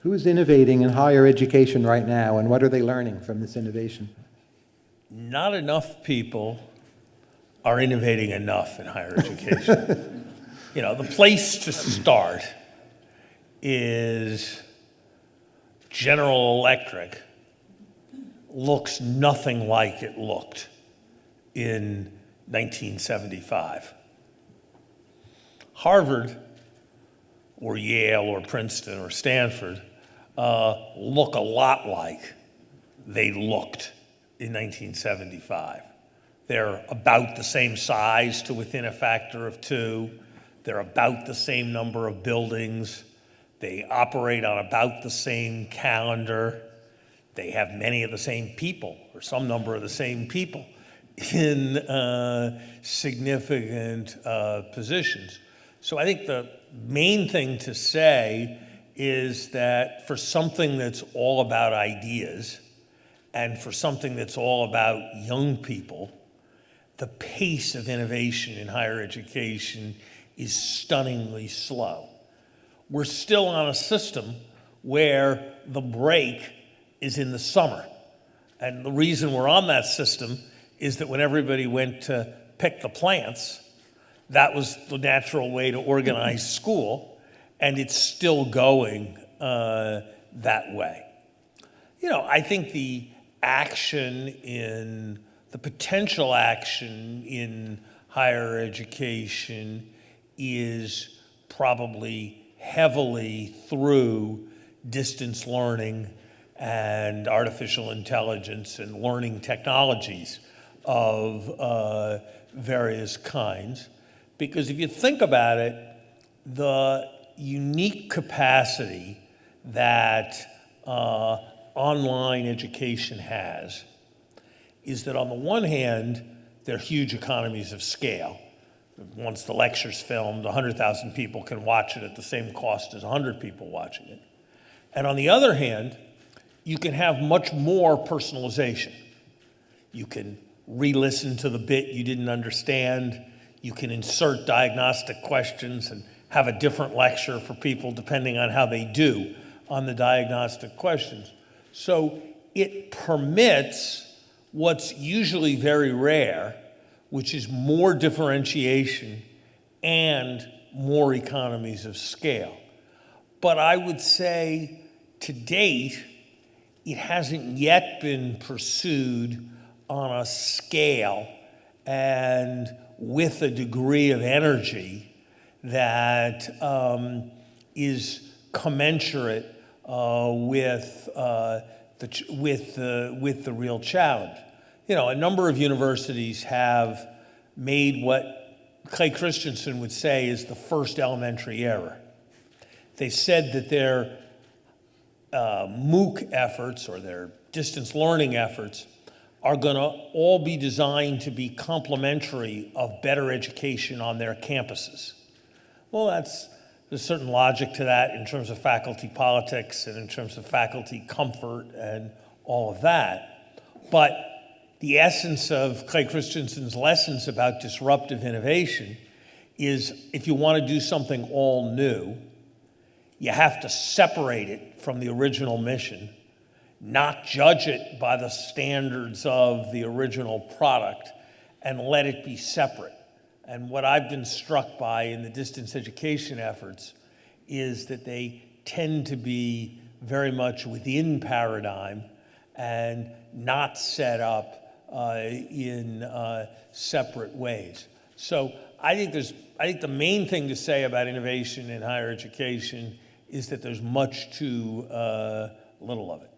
Who's innovating in higher education right now, and what are they learning from this innovation? Not enough people are innovating enough in higher education. you know, the place to start is General Electric looks nothing like it looked in 1975. Harvard or Yale or Princeton or Stanford uh, look a lot like they looked in 1975. They're about the same size to within a factor of two. They're about the same number of buildings. They operate on about the same calendar. They have many of the same people, or some number of the same people, in uh, significant uh, positions. So I think the main thing to say is that for something that's all about ideas and for something that's all about young people, the pace of innovation in higher education is stunningly slow. We're still on a system where the break is in the summer. And the reason we're on that system is that when everybody went to pick the plants, that was the natural way to organize school, and it's still going uh, that way. You know, I think the action in, the potential action in higher education is probably heavily through distance learning and artificial intelligence and learning technologies of uh, various kinds. Because if you think about it, the unique capacity that uh, online education has is that on the one hand, there are huge economies of scale. Once the lecture's filmed, 100,000 people can watch it at the same cost as 100 people watching it. And on the other hand, you can have much more personalization. You can re-listen to the bit you didn't understand. You can insert diagnostic questions and have a different lecture for people depending on how they do on the diagnostic questions. So it permits what's usually very rare, which is more differentiation and more economies of scale. But I would say to date, it hasn't yet been pursued on a scale and with a degree of energy that um, is commensurate uh, with, uh, the, with, the, with the real challenge. You know, a number of universities have made what Clay Christensen would say is the first elementary error. They said that their uh, MOOC efforts or their distance learning efforts are going to all be designed to be complementary of better education on their campuses. Well, that's there's certain logic to that in terms of faculty politics and in terms of faculty comfort and all of that. But the essence of Clay Christensen's lessons about disruptive innovation is if you want to do something all new, you have to separate it from the original mission not judge it by the standards of the original product and let it be separate. And what I've been struck by in the distance education efforts is that they tend to be very much within paradigm and not set up uh, in uh, separate ways. So I think there's, I think the main thing to say about innovation in higher education is that there's much too uh, little of it.